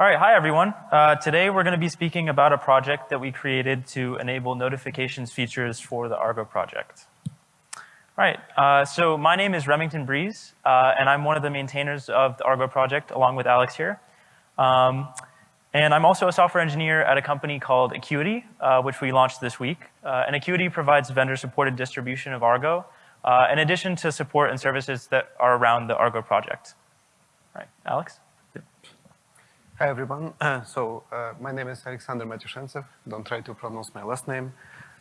All right, hi everyone. Uh, today we're going to be speaking about a project that we created to enable notifications features for the Argo project. All right, uh, so my name is Remington Breeze, uh, and I'm one of the maintainers of the Argo project along with Alex here. Um, and I'm also a software engineer at a company called Akuity, uh, which we launched this week. Uh, and Akuity provides vendor-supported distribution of Argo, uh, in addition to support and services that are around the Argo project. All right, Alex? Hi, everyone. Uh, so uh, my name is Alexander Matyushentsev. Don't try to pronounce my last name.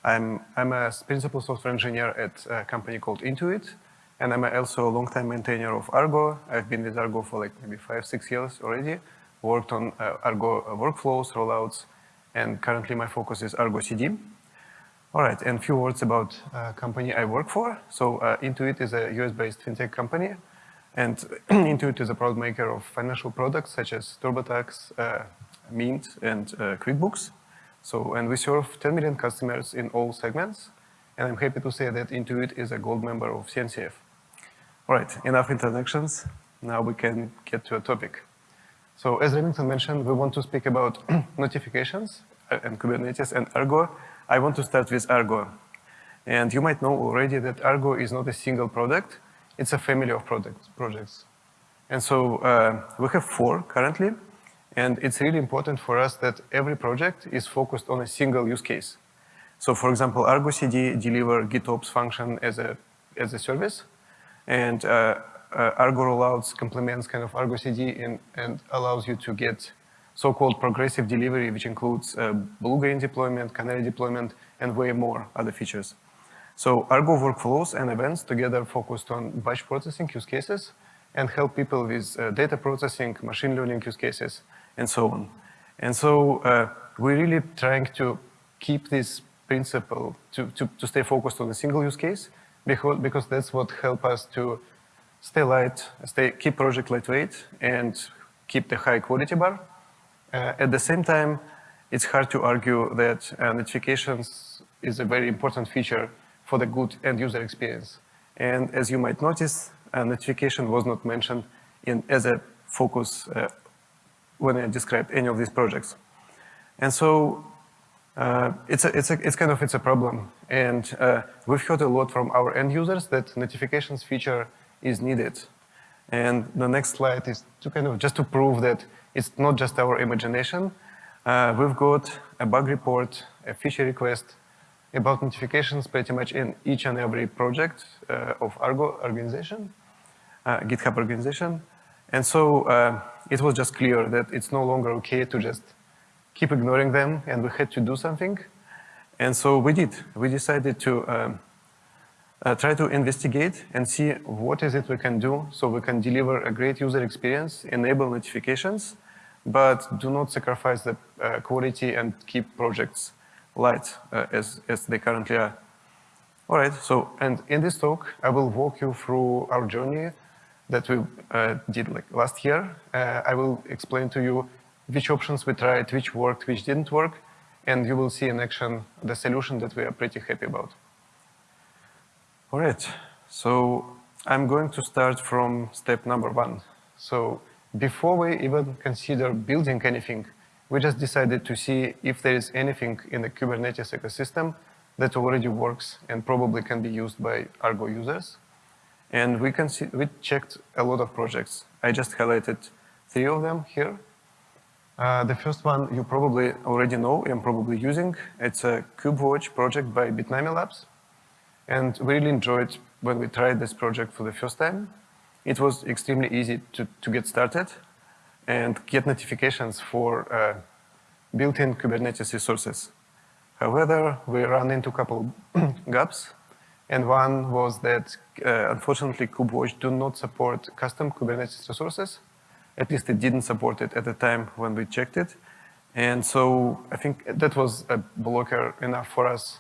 I'm, I'm a principal software engineer at a company called Intuit, and I'm also a long-time maintainer of Argo. I've been with Argo for like maybe five, six years already worked on uh, Argo workflows, rollouts, and currently my focus is Argo CD. All right, and a few words about uh, company I work for. So uh, Intuit is a US-based fintech company, and Intuit is a proud maker of financial products such as TurboTax, uh, Mint, and uh, QuickBooks. So, and we serve 10 million customers in all segments, and I'm happy to say that Intuit is a gold member of CNCF. All right, enough introductions. Now we can get to a topic. So as Remington mentioned, we want to speak about notifications uh, and Kubernetes and Argo. I want to start with Argo. And you might know already that Argo is not a single product. It's a family of products, projects. And so uh, we have four currently. And it's really important for us that every project is focused on a single use case. So for example, Argo CD deliver GitOps function as a, as a service. And uh, uh, Argo rollouts complements kind of Argo CD and, and allows you to get so-called progressive delivery, which includes uh, blue-green deployment, canary deployment, and way more other features. So Argo workflows and events together focused on batch processing use cases and help people with uh, data processing, machine learning use cases, and so on. And so uh, we're really trying to keep this principle to, to, to stay focused on a single use case because, because that's what help us to stay light, stay, keep project lightweight, and keep the high quality bar. Uh, at the same time, it's hard to argue that uh, notifications is a very important feature for the good end user experience. And as you might notice, a notification was not mentioned in, as a focus uh, when I described any of these projects. And so uh, it's, a, it's, a, it's kind of it's a problem. And uh, we've heard a lot from our end users that notifications feature is needed. And the next slide is to kind of just to prove that it's not just our imagination. Uh, we've got a bug report, a feature request about notifications pretty much in each and every project uh, of Argo organization, uh, GitHub organization. And so uh, it was just clear that it's no longer okay to just keep ignoring them and we had to do something. And so we did. We decided to um, uh, try to investigate and see what is it we can do so we can deliver a great user experience, enable notifications, but do not sacrifice the uh, quality and keep projects light uh, as, as they currently are. All right, so, and in this talk, I will walk you through our journey that we uh, did like last year. Uh, I will explain to you which options we tried, which worked, which didn't work, and you will see in action the solution that we are pretty happy about. All right, so I'm going to start from step number one. So before we even consider building anything, we just decided to see if there is anything in the Kubernetes ecosystem that already works and probably can be used by Argo users. And we, can see, we checked a lot of projects. I just highlighted three of them here. Uh, the first one you probably already know and probably using. It's a KubeWatch project by Bitnami Labs. And we really enjoyed when we tried this project for the first time. It was extremely easy to, to get started and get notifications for uh, built-in Kubernetes resources. However, we ran into a couple gaps. And one was that, uh, unfortunately, KubeWatch do not support custom Kubernetes resources. At least it didn't support it at the time when we checked it. And so I think that was a blocker enough for us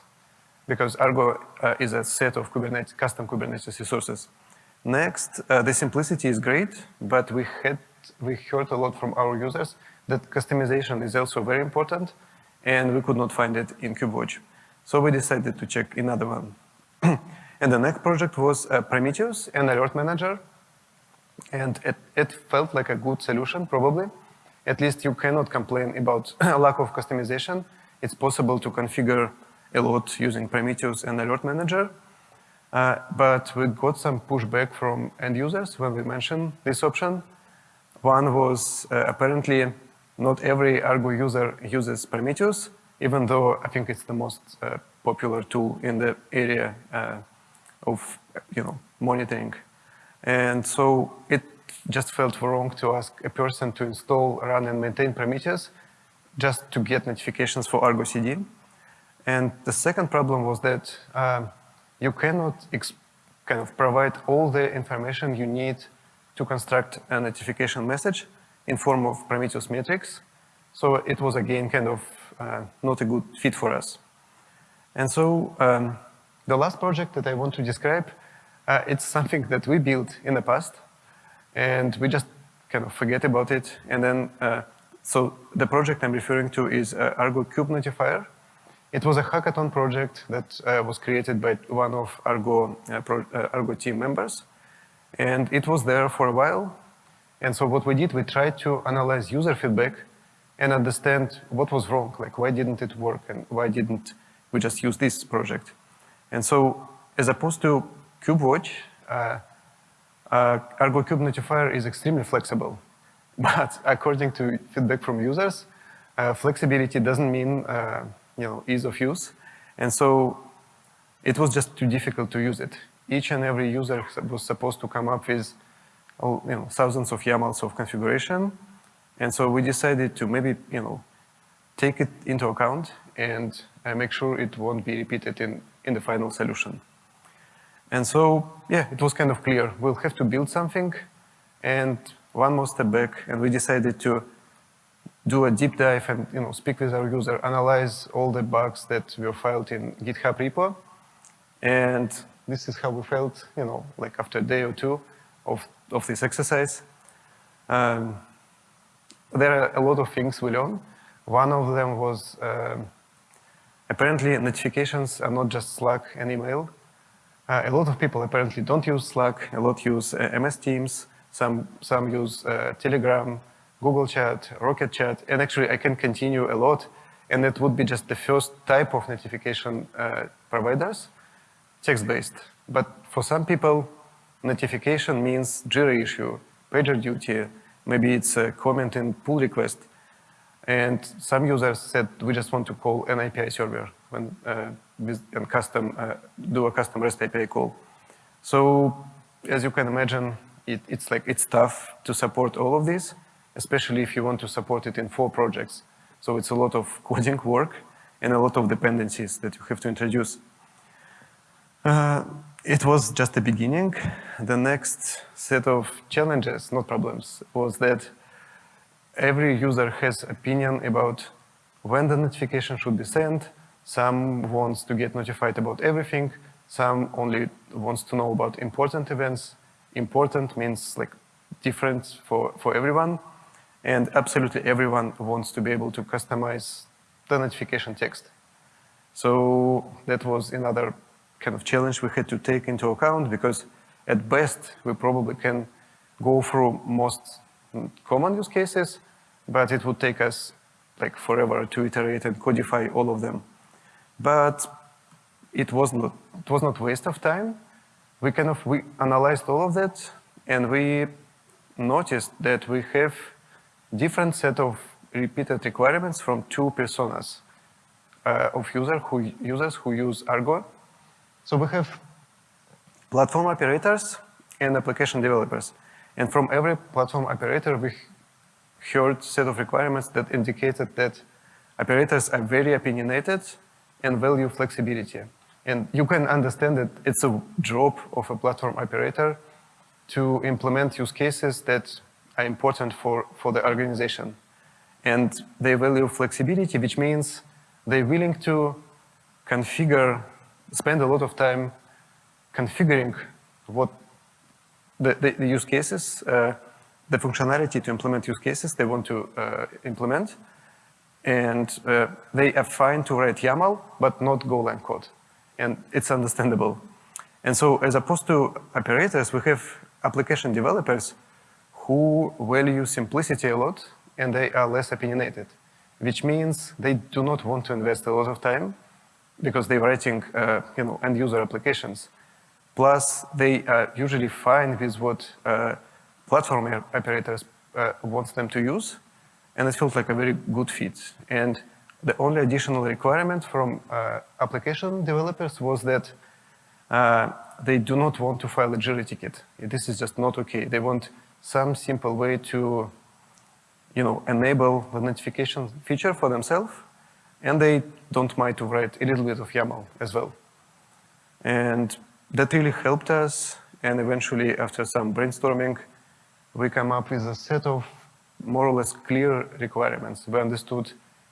because Argo uh, is a set of Kubernetes, custom Kubernetes resources. Next, uh, the simplicity is great, but we had we heard a lot from our users that customization is also very important, and we could not find it in KubeWatch. So we decided to check another one. and the next project was uh, Prometheus, and alert manager, and it, it felt like a good solution, probably. at least you cannot complain about lack of customization. It's possible to configure a lot using Prometheus and Alert Manager. Uh, but we got some pushback from end users when we mentioned this option. One was uh, apparently not every Argo user uses Prometheus, even though I think it's the most uh, popular tool in the area uh, of you know monitoring. And so it just felt wrong to ask a person to install, run, and maintain Prometheus just to get notifications for Argo CD. And the second problem was that um, you cannot kind of provide all the information you need to construct a notification message in form of Prometheus metrics. So it was again kind of uh, not a good fit for us. And so um, the last project that I want to describe, uh, it's something that we built in the past and we just kind of forget about it. And then, uh, so the project I'm referring to is uh, Argo Kube Notifier. It was a hackathon project that uh, was created by one of Argo, uh, Argo team members. And it was there for a while. And so what we did, we tried to analyze user feedback and understand what was wrong, like why didn't it work and why didn't we just use this project. And so as opposed to KubeWatch, uh, uh, Argo Kube Notifier is extremely flexible. But according to feedback from users, uh, flexibility doesn't mean uh, you know, ease of use. And so it was just too difficult to use it. Each and every user was supposed to come up with you know, thousands of YAMLs of configuration. And so we decided to maybe you know, take it into account and uh, make sure it won't be repeated in, in the final solution. And so, yeah, it was kind of clear. We'll have to build something and one more step back and we decided to do a deep dive and you know, speak with our user, analyze all the bugs that were filed in GitHub repo. And this is how we felt, you know, like after a day or two of, of this exercise. Um, there are a lot of things we learned. One of them was um, apparently notifications are not just Slack and email. Uh, a lot of people apparently don't use Slack, a lot use uh, MS Teams, some, some use uh, Telegram, Google Chat, Rocket Chat, and actually I can continue a lot, and it would be just the first type of notification uh, providers, text-based. But for some people, notification means Jira issue, PagerDuty, maybe it's a comment in pull request, and some users said we just want to call an API server when uh, and custom uh, do a custom REST API call. So as you can imagine, it, it's like it's tough to support all of this, especially if you want to support it in four projects. So it's a lot of coding work and a lot of dependencies that you have to introduce. Uh, it was just the beginning. The next set of challenges, not problems, was that every user has opinion about when the notification should be sent, some wants to get notified about everything. Some only wants to know about important events. Important means like different for, for everyone. And absolutely everyone wants to be able to customize the notification text. So that was another kind of challenge we had to take into account because at best we probably can go through most common use cases, but it would take us like forever to iterate and codify all of them. But it was not, it was not waste of time. We kind of, we analyzed all of that and we noticed that we have different set of repeated requirements from two personas uh, of user who, users who use Argo. So we have platform operators and application developers. And from every platform operator, we heard set of requirements that indicated that operators are very opinionated and value flexibility. And you can understand that it's a job of a platform operator to implement use cases that are important for, for the organization. And they value flexibility, which means they're willing to configure, spend a lot of time configuring what the, the, the use cases, uh, the functionality to implement use cases they want to uh, implement, and uh, they are fine to write YAML, but not Golang code. And it's understandable. And so as opposed to operators, we have application developers who value simplicity a lot and they are less opinionated, which means they do not want to invest a lot of time because they were writing uh, you know, end user applications. Plus, they are usually fine with what uh, platform operators uh, wants them to use, and it feels like a very good fit. And the only additional requirement from uh, application developers was that uh, they do not want to file a Jira ticket. This is just not okay. They want some simple way to you know, enable the notification feature for themselves, and they don't mind to write a little bit of YAML as well. And that really helped us, and eventually after some brainstorming, we come up with a set of more or less clear requirements. We understood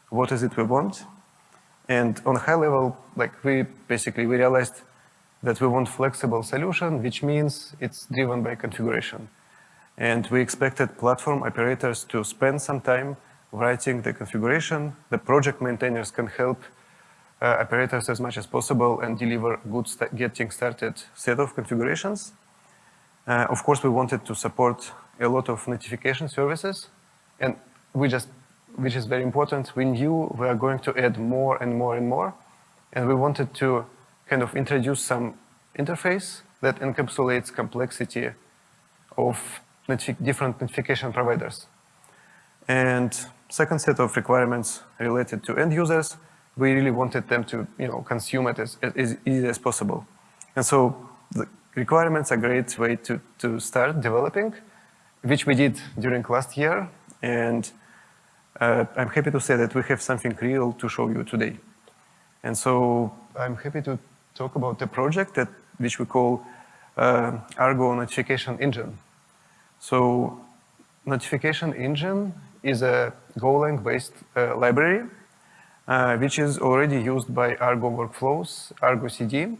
what is it we want, and on a high level, like we basically, we realized that we want flexible solution, which means it's driven by configuration. And we expected platform operators to spend some time writing the configuration. The project maintainers can help uh, operators as much as possible and deliver good st getting started set of configurations. Uh, of course, we wanted to support a lot of notification services, and we just, which is very important, we knew we are going to add more and more and more, and we wanted to kind of introduce some interface that encapsulates complexity of notifi different notification providers. And second set of requirements related to end users, we really wanted them to you know, consume it as, as easy as possible. And so the requirements are a great way to, to start developing, which we did during last year. And uh, I'm happy to say that we have something real to show you today. And so I'm happy to talk about the project that which we call uh, Argo Notification Engine. So Notification Engine is a Golang based uh, library, uh, which is already used by Argo workflows, Argo CD,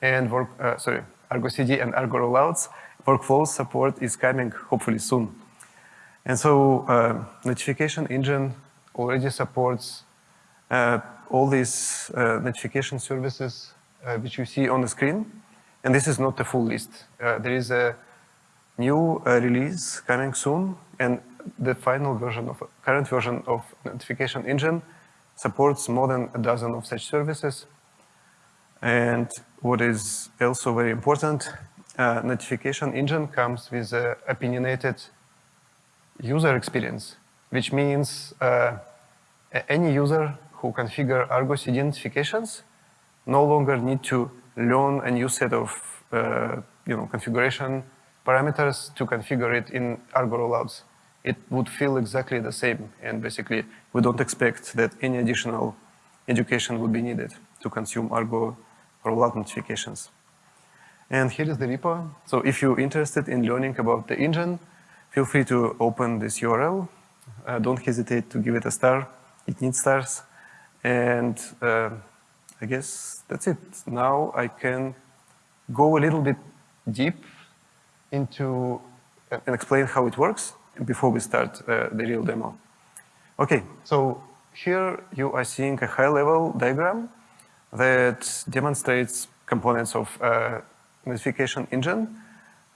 and work, uh, sorry, Argo CD and Argo rollouts. Workflows support is coming hopefully soon. And so uh, Notification Engine already supports uh, all these uh, notification services which you see on the screen. And this is not the full list. there is a new release coming soon, and the final version of current version of notification engine supports more than a dozen of such services. And what is also very important, uh, notification engine comes with an opinionated user experience, which means uh, any user who configure Argo CD notifications no longer need to learn a new set of uh, you know, configuration parameters to configure it in Argo rollouts it would feel exactly the same. And basically, we don't expect that any additional education would be needed to consume Argo rollout notifications. And here is the repo. So if you're interested in learning about the engine, feel free to open this URL. Uh, don't hesitate to give it a star. It needs stars. And uh, I guess that's it. Now I can go a little bit deep into and explain how it works before we start uh, the real demo. Okay, so here you are seeing a high-level diagram that demonstrates components of uh, notification engine.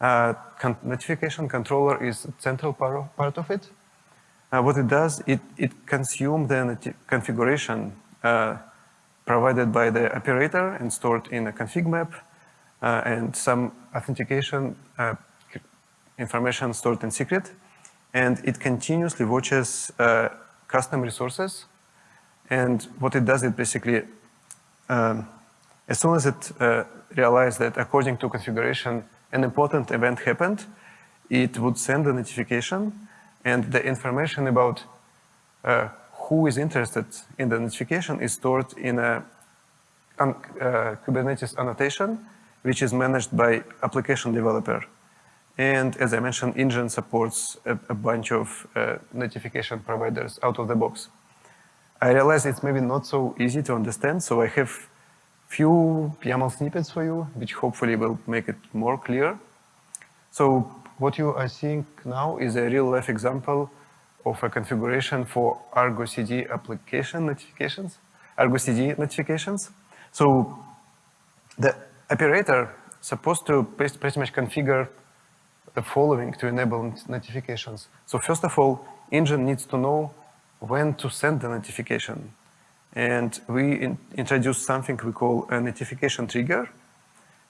Uh, con notification controller is central part of, part of it. Uh, what it does, it, it consumes the configuration uh, provided by the operator and stored in a config map uh, and some authentication information stored in secret and it continuously watches uh, custom resources. And what it does, it basically, um, as soon as it uh, realizes that according to configuration, an important event happened, it would send a notification and the information about uh, who is interested in the notification is stored in a uh, Kubernetes annotation, which is managed by application developer. And as I mentioned, Engine supports a, a bunch of uh, notification providers out of the box. I realize it's maybe not so easy to understand, so I have few YAML snippets for you, which hopefully will make it more clear. So what you are seeing now is a real-life example of a configuration for Argo CD application notifications, Argo CD notifications. So the operator supposed to pretty much configure the following to enable notifications. So first of all, engine needs to know when to send the notification. And we in introduced something we call a notification trigger.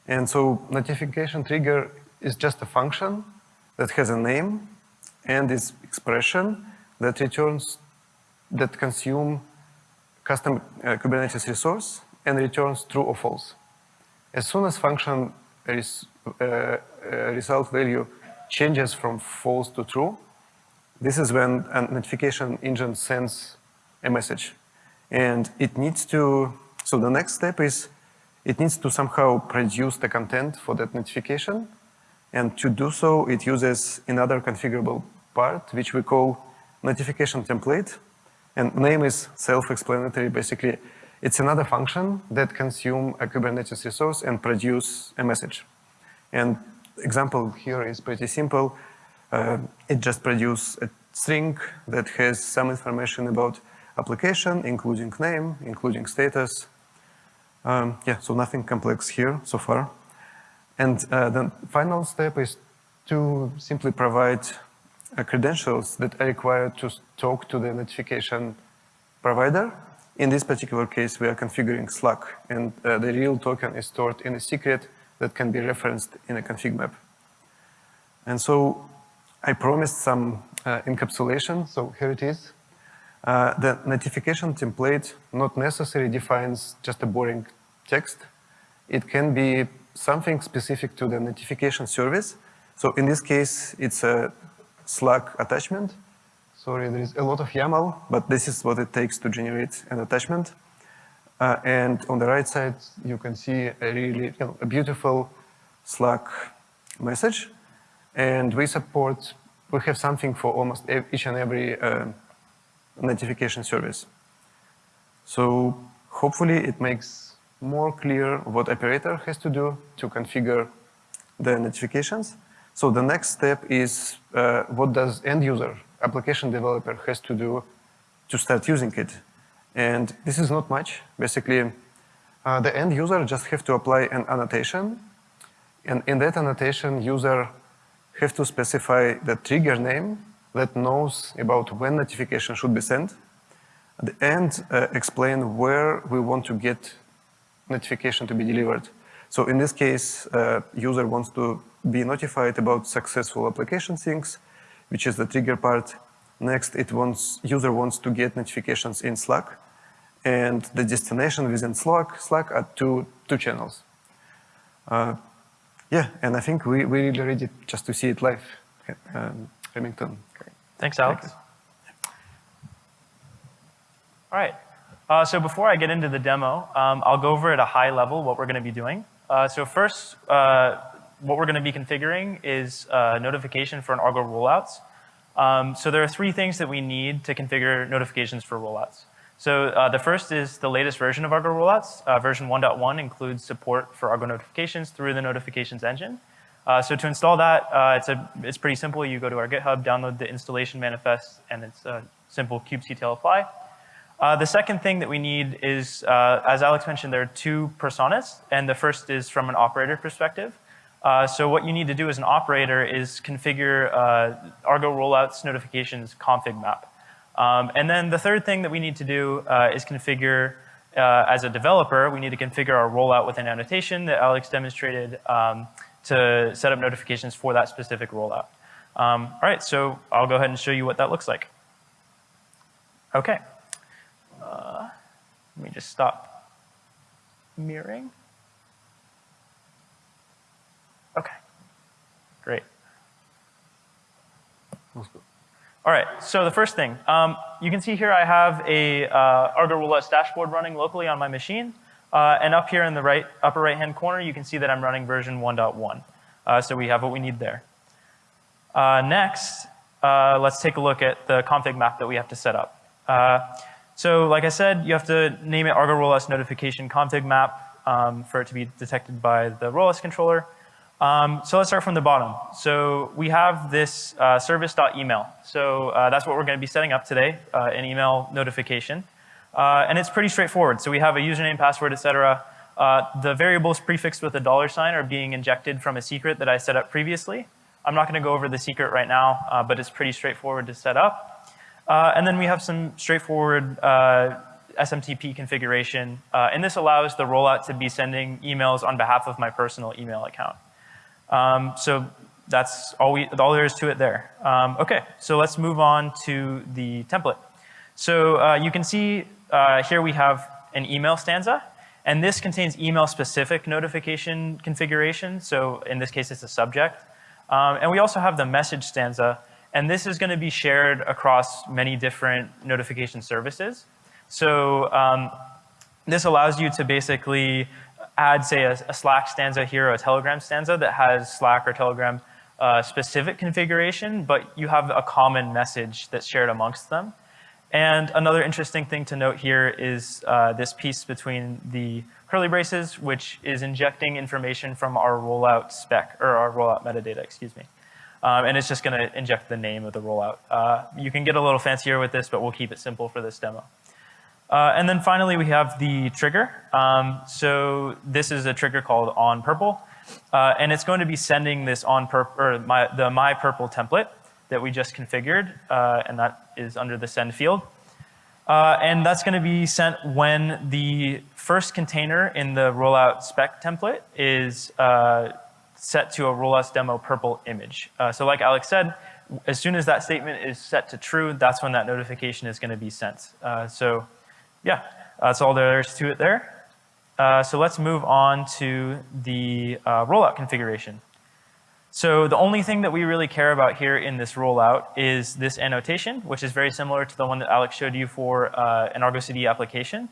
And so notification trigger is just a function that has a name and this expression that returns, that consume custom uh, Kubernetes resource and returns true or false. As soon as function res, uh, uh, result value changes from false to true, this is when a notification engine sends a message. And it needs to, so the next step is it needs to somehow produce the content for that notification. And to do so, it uses another configurable part, which we call notification template. And name is self-explanatory. Basically, it's another function that consume a Kubernetes resource and produce a message. And example here is pretty simple. Uh, it just produces a string that has some information about application, including name, including status. Um, yeah, so nothing complex here so far. And uh, the final step is to simply provide uh, credentials that are required to talk to the notification provider. In this particular case, we are configuring Slack, and uh, the real token is stored in a secret that can be referenced in a config map. And so I promised some uh, encapsulation, so here it is. Uh, the notification template not necessarily defines just a boring text. It can be something specific to the notification service. So in this case, it's a Slack attachment. Sorry, there is a lot of YAML, but this is what it takes to generate an attachment. Uh, and on the right side, you can see a really you know, a beautiful Slack message. And we support, we have something for almost each and every uh, notification service. So hopefully it makes more clear what operator has to do to configure the notifications. So the next step is uh, what does end user, application developer has to do to start using it. And this is not much. Basically, uh, the end user just have to apply an annotation. And in that annotation, user have to specify the trigger name that knows about when notification should be sent, and uh, explain where we want to get notification to be delivered. So in this case, uh, user wants to be notified about successful application things, which is the trigger part. Next, it wants user wants to get notifications in Slack, and the destination within Slack, Slack are two two channels. Uh, yeah, and I think we we really ready just to see it live. Um, Remington. Thanks, Alex. Thanks. All right. Uh, so before I get into the demo, um, I'll go over at a high level what we're going to be doing. Uh, so first, uh, what we're going to be configuring is uh, notification for an Argo rollouts. Um, so there are three things that we need to configure notifications for rollouts. So uh, the first is the latest version of Argo rollouts. Uh, version 1.1 includes support for Argo notifications through the notifications engine. Uh, so to install that, uh, it's, a, it's pretty simple. You go to our GitHub, download the installation manifest, and it's a simple kubectl apply. Uh, the second thing that we need is, uh, as Alex mentioned, there are two personas, and the first is from an operator perspective. Uh, so what you need to do as an operator is configure uh, Argo rollouts notifications config map. Um, and then the third thing that we need to do is configure, as a developer, we need to configure our rollout with an annotation that Alex demonstrated um, to set up notifications for that specific rollout. Um, all right, so I'll go ahead and show you what that looks like. Okay. Uh, let me just stop mirroring. Okay, great. All right, so the first thing, um, you can see here I have a uh, Argo Rollouts dashboard running locally on my machine. Uh, and up here in the right, upper right-hand corner, you can see that I'm running version 1.1. Uh, so we have what we need there. Uh, next, uh, let's take a look at the config map that we have to set up. Uh, so like I said, you have to name it Argo Rollouts notification config map um, for it to be detected by the Rollouts controller. Um, so let's start from the bottom. So we have this uh, service.email. So that's what we're going to be setting up today, an email notification. Uh, and it's pretty straightforward. So we have a username, password, etc. Uh, the variables prefixed with a dollar sign are being injected from a secret that I set up previously. I'm not going to go over the secret right now, uh, but it's pretty straightforward to set up. Uh, and then we have some straightforward uh, SMTP configuration. Uh, and this allows the rollout to be sending emails on behalf of my personal email account. Um, so that's all, we, all there is to it there. Um, okay, so let's move on to the template. So uh, you can see uh, here we have an email stanza. And this contains email-specific notification configuration. So in this case, it's a subject. Um, and we also have the message stanza. And this is going to be shared across many different notification services. So um, this allows you to basically add, say, a, a, Slack stanza here, or a Telegram stanza that has Slack or Telegram uh, specific configuration, but you have a common message that's shared amongst them. And another interesting thing to note here is uh, this piece between the curly braces, which is injecting information from our rollout spec, or our rollout metadata, excuse me. Um, and it's just going to inject the name of the rollout. Uh, you can get a little fancier with this, but we'll keep it simple for this demo. Uh, and then finally, we have the trigger. Um, so this is a trigger called on purple. Uh, and it's going to be sending this on or my, the my purple template that we just configured, uh, and that is under the send field. Uh, and that's going to be sent when the first container in the rollout spec template is uh, set to a rollouts demo purple image. Uh, so like Alex said, as soon as that statement is set to true, that's when that notification is going to be sent. So yeah, that's all there is to it there. Uh, so let's move on to the uh, rollout configuration. So the only thing that we really care about here in this rollout is this annotation, which is very similar to the one that Alex showed you for uh, an Argo CD application.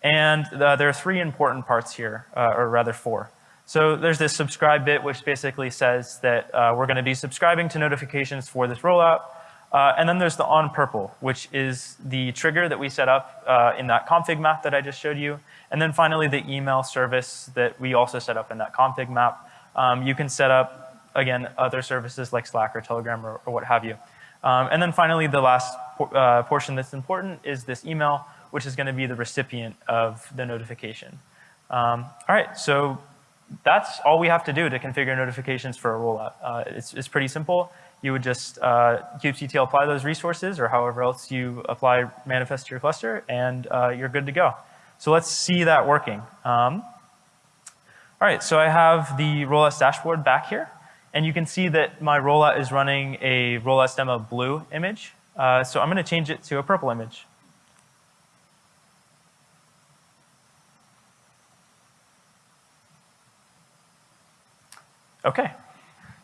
And uh, there are three important parts here, uh, or rather four. So there's this subscribe bit, which basically says that uh, we're going to be subscribing to notifications for this rollout. Uh, and then there's the on purple, which is the trigger that we set up uh, in that config map that I just showed you. And then finally, the email service that we also set up in that config map. Um, you can set up again, other services like Slack or Telegram or, or what have you. Um, and then finally, the last uh, portion that's important is this email, which is going to be the recipient of the notification. Um, all right, so that's all we have to do to configure notifications for a rollout. Uh, it's, it's, pretty simple. You would just uh, kubectl apply those resources or however else you apply manifest to your cluster, and uh, you're good to go. So let's see that working. Um, all right, so I have the rollouts dashboard back here. And you can see that my rollout is running a rollouts demo blue image. Uh, so I'm going to change it to a purple image. Okay.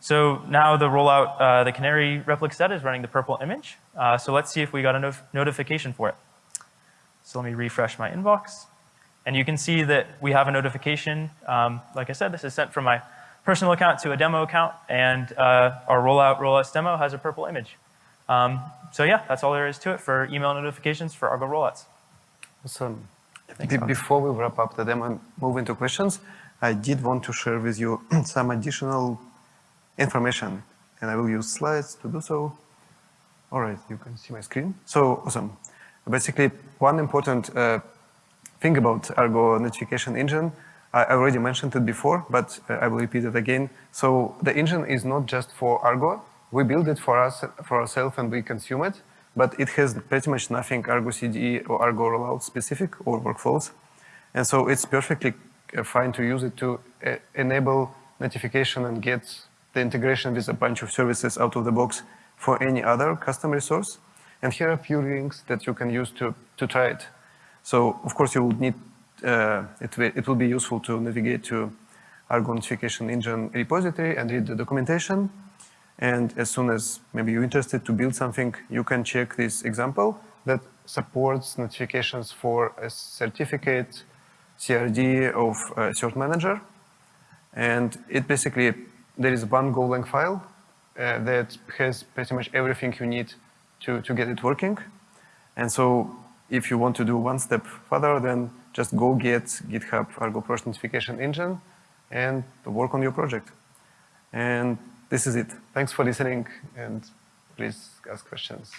So now the rollout, uh, the canary ReplicaSet is running the purple image. Uh, so let's see if we got a no notification for it. So let me refresh my inbox. And you can see that we have a notification. Um, like I said, this is sent from my personal account to a demo account, and uh, our rollout rollouts demo has a purple image. Um, so yeah, that's all there is to it for email notifications for Argo rollouts. Awesome. Before we wrap up the demo and move into questions, I did want to share with you some additional information, and I will use slides to do so. All right, you can see my screen. So awesome. Basically, one important uh, thing about Argo notification engine I already mentioned it before, but uh, I will repeat it again. So the engine is not just for Argo. We build it for us, for ourselves, and we consume it. But it has pretty much nothing Argo CD or Argo rollout specific or workflows. And so it's perfectly uh, fine to use it to uh, enable notification and get the integration with a bunch of services out of the box for any other custom resource. And here are a few links that you can use to, to try it. So of course you would need uh, it, it will be useful to navigate to Argo notification engine repository and read the documentation. And as soon as maybe you're interested to build something, you can check this example that supports notifications for a certificate CRD of a cert manager. And it basically, there is one Golang file uh, that has pretty much everything you need to, to get it working. And so if you want to do one step further, then just go get GitHub argoproj notification engine and work on your project. And this is it. Thanks for listening and please ask questions.